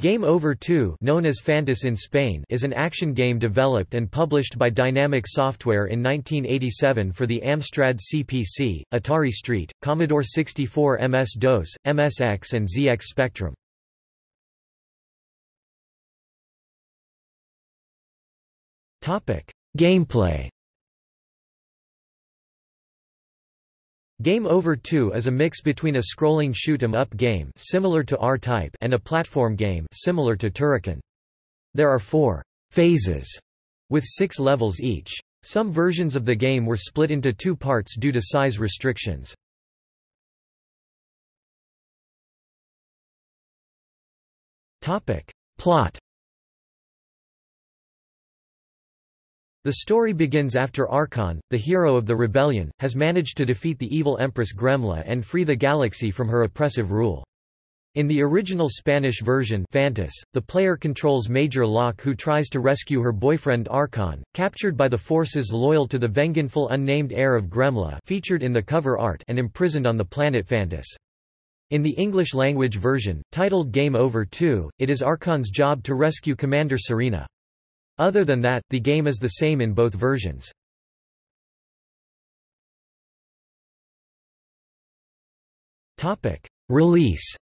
Game Over 2 known as Phantis in Spain is an action game developed and published by Dinamic Software in 1987 for the Amstrad CPC, Atari ST, Commodore 64 MS-DOS, MSX and ZX Spectrum. Gameplay Game Over 2 is a mix between a scrolling shoot 'em up game similar to R-Type and a platform game similar to Turrican. There are four phases with six levels each. Some versions of the game were split into two parts due to size restrictions. Topic. Plot The story begins after Arkos, the hero of the rebellion, has managed to defeat the evil Empress Gremla and free the galaxy from her oppressive rule. In the original Spanish version Phantis, the player controls Major Locke who tries to rescue her boyfriend Arkos, captured by the forces loyal to the vengeful unnamed heir of Gremla featured in the cover art and imprisoned on the planet Phantis. In the English-language version, titled Game Over 2, it is Arkos's job to rescue Commander Serena. Other than that, the game is the same in both versions. Release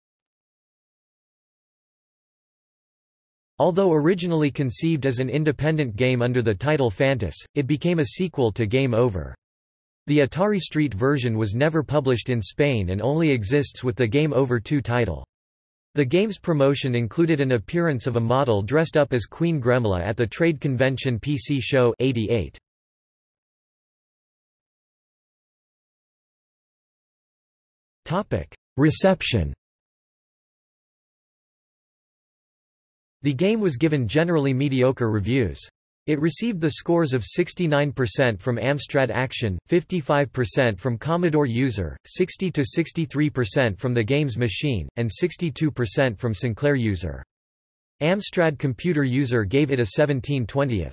Although originally conceived as an independent game under the title Phantis, it became a sequel to Game Over. The Atari Street version was never published in Spain and only exists with the Game Over 2 title. The game's promotion included an appearance of a model dressed up as Queen Gremla at the trade convention PC Show 88. Reception The game was given generally mediocre reviews. It received the scores of 69% from Amstrad Action, 55% from Commodore User, 60–63% from the Games Machine, and 62% from Sinclair User. Amstrad Computer User gave it a 17 20